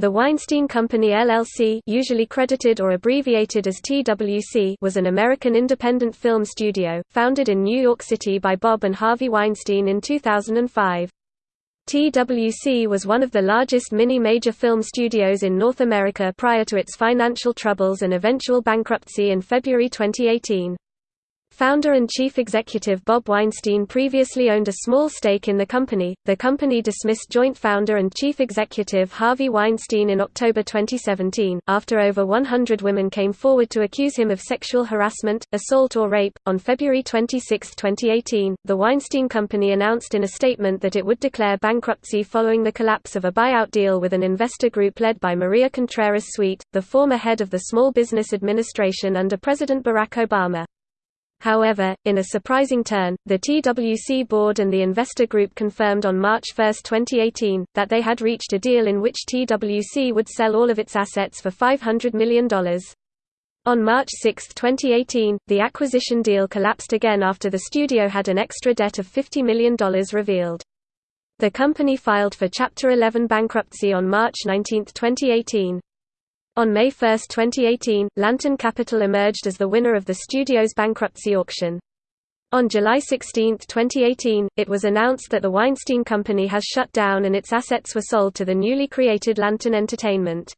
The Weinstein Company LLC usually credited or abbreviated as TWC was an American independent film studio, founded in New York City by Bob and Harvey Weinstein in 2005. TWC was one of the largest mini-major film studios in North America prior to its financial troubles and eventual bankruptcy in February 2018. Founder and chief executive Bob Weinstein previously owned a small stake in the company. The company dismissed joint founder and chief executive Harvey Weinstein in October 2017, after over 100 women came forward to accuse him of sexual harassment, assault, or rape. On February 26, 2018, the Weinstein Company announced in a statement that it would declare bankruptcy following the collapse of a buyout deal with an investor group led by Maria Contreras Sweet, the former head of the Small Business Administration under President Barack Obama. However, in a surprising turn, the TWC board and the investor group confirmed on March 1, 2018, that they had reached a deal in which TWC would sell all of its assets for $500 million. On March 6, 2018, the acquisition deal collapsed again after the studio had an extra debt of $50 million revealed. The company filed for Chapter 11 bankruptcy on March 19, 2018. On May 1, 2018, Lantern Capital emerged as the winner of the studio's bankruptcy auction. On July 16, 2018, it was announced that the Weinstein Company has shut down and its assets were sold to the newly created Lantern Entertainment.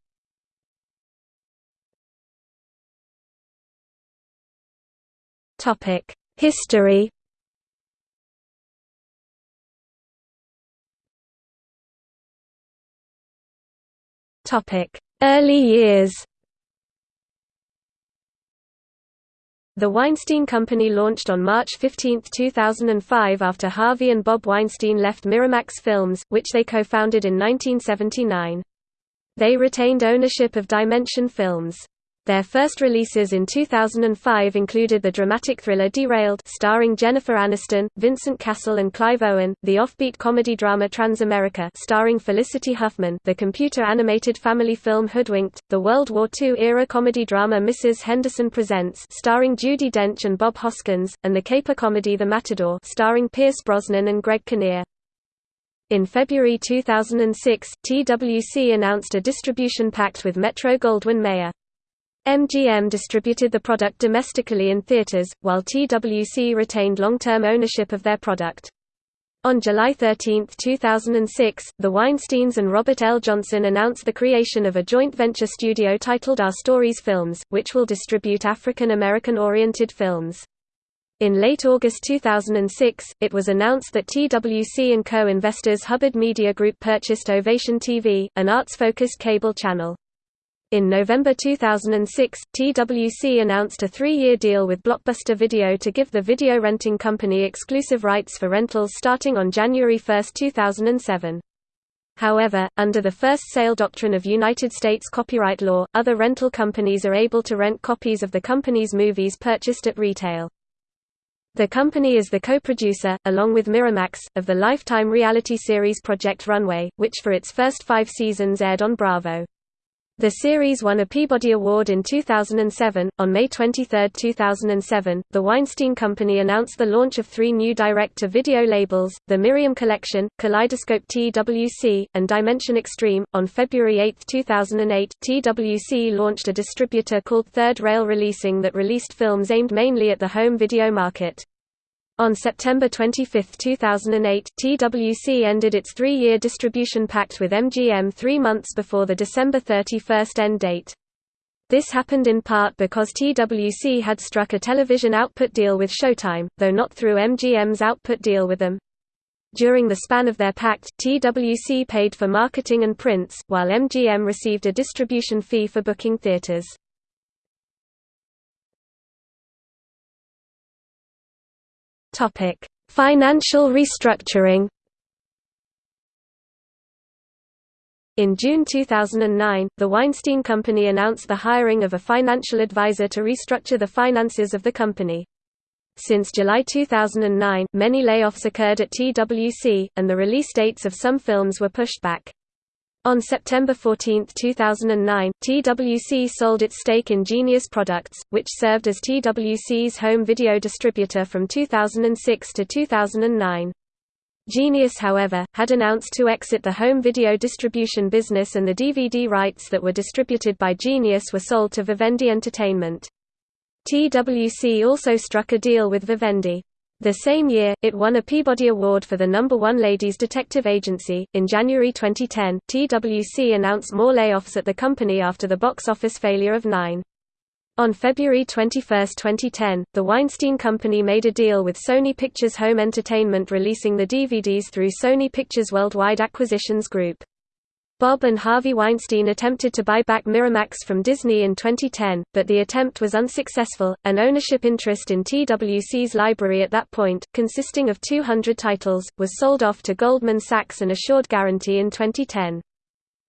History Early years The Weinstein Company launched on March 15, 2005 after Harvey and Bob Weinstein left Miramax Films, which they co-founded in 1979. They retained ownership of Dimension Films. Their first releases in 2005 included the dramatic thriller Derailed starring Jennifer Aniston, Vincent Cassel and Clive Owen, the offbeat comedy drama Transamerica starring Felicity Huffman, the computer-animated family film Hoodwinked, the World War II-era comedy drama Mrs. Henderson Presents starring Judi Dench and Bob Hoskins, and the caper comedy The Matador starring Pierce Brosnan and Greg Kinnear. In February 2006, TWC announced a distribution pact with Metro-Goldwyn-Mayer. MGM distributed the product domestically in theaters, while TWC retained long-term ownership of their product. On July 13, 2006, the Weinsteins and Robert L. Johnson announced the creation of a joint venture studio titled Our Stories Films, which will distribute African American-oriented films. In late August 2006, it was announced that TWC and co-investors Hubbard Media Group purchased Ovation TV, an arts-focused cable channel. In November 2006, TWC announced a three-year deal with Blockbuster Video to give the video renting company exclusive rights for rentals starting on January 1, 2007. However, under the first sale doctrine of United States copyright law, other rental companies are able to rent copies of the company's movies purchased at retail. The company is the co-producer, along with Miramax, of the Lifetime reality series Project Runway, which for its first five seasons aired on Bravo. The series won a Peabody Award in 2007. On May 23, 2007, the Weinstein Company announced the launch of three new direct-to-video labels, the Miriam Collection, Kaleidoscope TWC, and Dimension Extreme. On February 8, 2008, TWC launched a distributor called Third Rail Releasing that released films aimed mainly at the home video market. On September 25, 2008, TWC ended its three-year distribution pact with MGM three months before the December 31 end date. This happened in part because TWC had struck a television output deal with Showtime, though not through MGM's output deal with them. During the span of their pact, TWC paid for marketing and prints, while MGM received a distribution fee for booking theaters. Topic: Financial restructuring. In June 2009, the Weinstein Company announced the hiring of a financial advisor to restructure the finances of the company. Since July 2009, many layoffs occurred at TWC, and the release dates of some films were pushed back. On September 14, 2009, TWC sold its stake in Genius Products, which served as TWC's home video distributor from 2006 to 2009. Genius however, had announced to exit the home video distribution business and the DVD rights that were distributed by Genius were sold to Vivendi Entertainment. TWC also struck a deal with Vivendi. The same year, it won a Peabody Award for the number one Ladies Detective Agency. In January 2010, TWC announced more layoffs at the company after the box office failure of Nine. On February 21, 2010, the Weinstein Company made a deal with Sony Pictures Home Entertainment releasing the DVDs through Sony Pictures Worldwide Acquisitions Group. Bob and Harvey Weinstein attempted to buy back Miramax from Disney in 2010, but the attempt was unsuccessful. An ownership interest in TWC's library at that point, consisting of 200 titles, was sold off to Goldman Sachs and Assured Guaranty in 2010.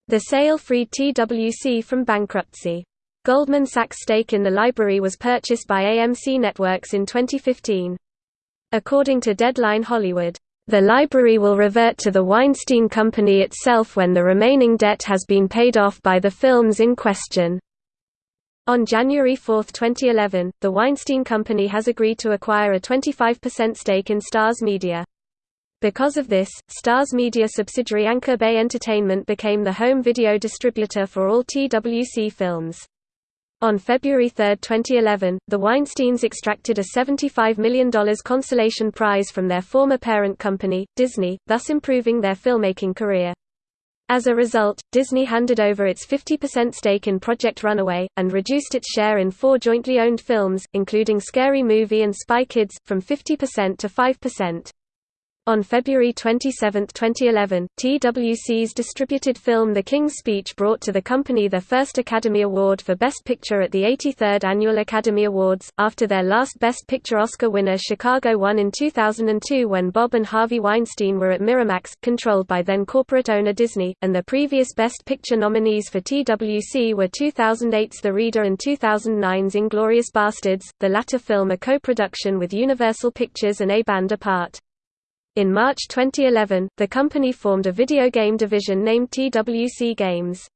The sale freed TWC from bankruptcy. Goldman Sachs' stake in the library was purchased by AMC Networks in 2015. According to Deadline Hollywood, "...the library will revert to the Weinstein Company itself when the remaining debt has been paid off by the films in question." On January 4, 2011, the Weinstein Company has agreed to acquire a 25% stake in Starz Media. Because of this, Starz Media subsidiary Anchor Bay Entertainment became the home video distributor for all TWC films. On February 3, 2011, the Weinsteins extracted a $75 million consolation prize from their former parent company, Disney, thus improving their filmmaking career. As a result, Disney handed over its 50% stake in Project Runway, and reduced its share in four jointly owned films, including Scary Movie and Spy Kids, from 50% to 5%. On February 27, 2011, TWC's distributed film The King's Speech brought to the company their first Academy Award for Best Picture at the 83rd Annual Academy Awards, after their last Best Picture Oscar winner Chicago won in 2002 when Bob and Harvey Weinstein were at Miramax, controlled by then corporate owner Disney, and the previous Best Picture nominees for TWC were 2008's The Reader and 2009's Inglourious Basterds, the latter film a co-production with Universal Pictures and A Band Apart. In March 2011, the company formed a video game division named TWC Games.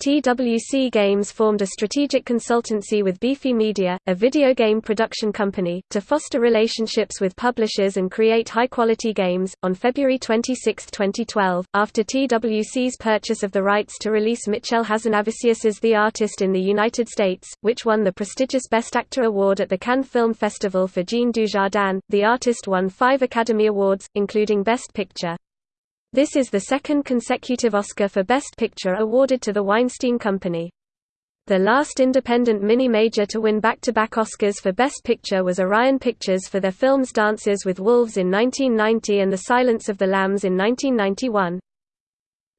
TWC Games formed a strategic consultancy with Beefy Media, a video game production company, to foster relationships with publishers and create high-quality games. On February 26, 2012, after TWC's purchase of the rights to release Michel Hazanavicius's The Artist in the United States, which won the prestigious Best Actor award at the Cannes Film Festival for Jean Dujardin, The Artist won five Academy Awards, including Best Picture. This is the second consecutive Oscar for Best Picture awarded to the Weinstein Company. The last independent mini-major to win back-to-back -back Oscars for Best Picture was Orion Pictures for their films Dances with Wolves in 1990 and The Silence of the Lambs in 1991.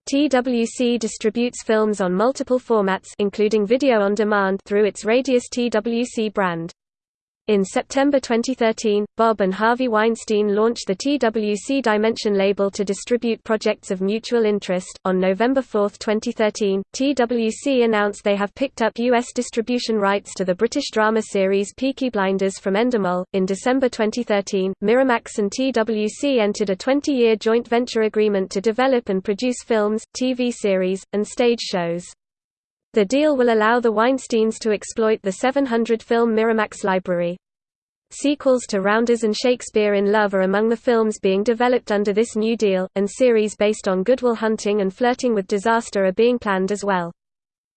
TWC distributes films on multiple formats including video on demand through its Radius TWC brand. In September 2013, Bob and Harvey Weinstein launched the TWC Dimension label to distribute projects of mutual interest. On November 4, 2013, TWC announced they have picked up U.S. distribution rights to the British drama series Peaky Blinders from Endemol. In December 2013, Miramax and TWC entered a 20 year joint venture agreement to develop and produce films, TV series, and stage shows. The deal will allow the Weinsteins to exploit the 700-film Miramax library. Sequels to Rounders and Shakespeare in Love are among the films being developed under this new deal, and series based on Good Will Hunting and Flirting with Disaster are being planned as well.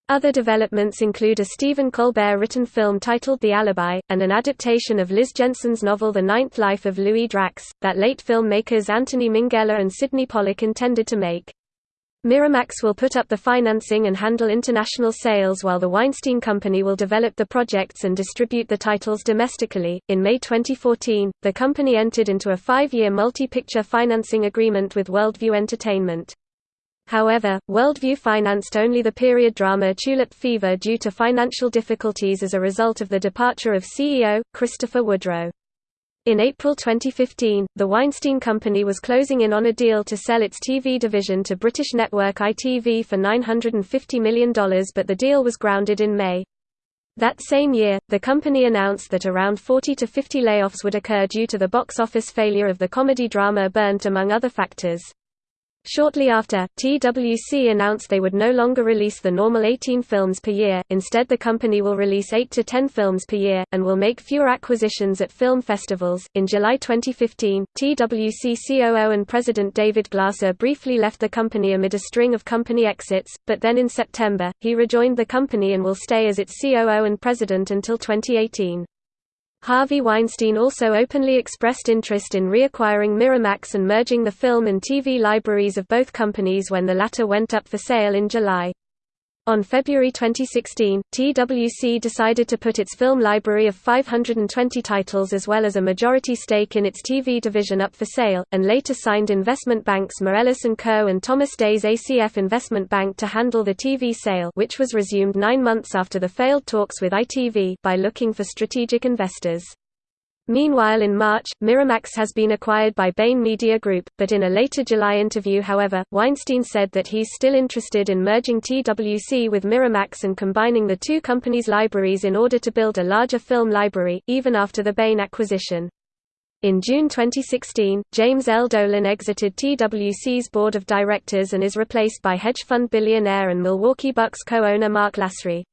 Other developments include a Stephen Colbert-written film titled The Alibi, and an adaptation of Liz Jensen's novel The Ninth Life of Louis Drax, that late filmmakers Anthony Minghella and Sydney Pollack intended to make. Miramax will put up the financing and handle international sales while the Weinstein Company will develop the projects and distribute the titles domestically. In May 2014, the company entered into a five year multi picture financing agreement with Worldview Entertainment. However, Worldview financed only the period drama Tulip Fever due to financial difficulties as a result of the departure of CEO, Christopher Woodrow. In April 2015, the Weinstein Company was closing in on a deal to sell its TV division to British network ITV for $950 million but the deal was grounded in May. That same year, the company announced that around 40 to 50 layoffs would occur due to the box office failure of the comedy drama Burnt among other factors. Shortly after, TWC announced they would no longer release the normal 18 films per year, instead the company will release 8 to 10 films per year, and will make fewer acquisitions at film festivals. In July 2015, TWC COO and President David Glasser briefly left the company amid a string of company exits, but then in September, he rejoined the company and will stay as its COO and president until 2018. Harvey Weinstein also openly expressed interest in reacquiring Miramax and merging the film and TV libraries of both companies when the latter went up for sale in July. On February 2016, TWC decided to put its film library of 520 titles as well as a majority stake in its TV division up for sale, and later signed investment banks Moelis & Co. and Thomas Day's ACF Investment Bank to handle the TV sale which was resumed nine months after the failed talks with ITV by looking for strategic investors. Meanwhile in March, Miramax has been acquired by beIN Media Group, but in a later July interview however, Weinstein said that he's still interested in merging TWC with Miramax and combining the two companies' libraries in order to build a larger film library, even after the beIN acquisition. In June 2016, James L. Dolan exited TWC's board of directors and is replaced by hedge fund billionaire and Milwaukee Bucks co-owner Mark Lasry.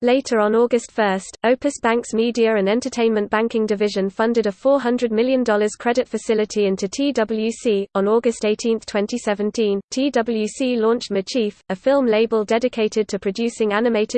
Later on August 1, Opus Bank's Media and Entertainment Banking Division funded a $400 million credit facility into TWC. On August 18, 2017, TWC launched Mizchief, a film label dedicated to producing animated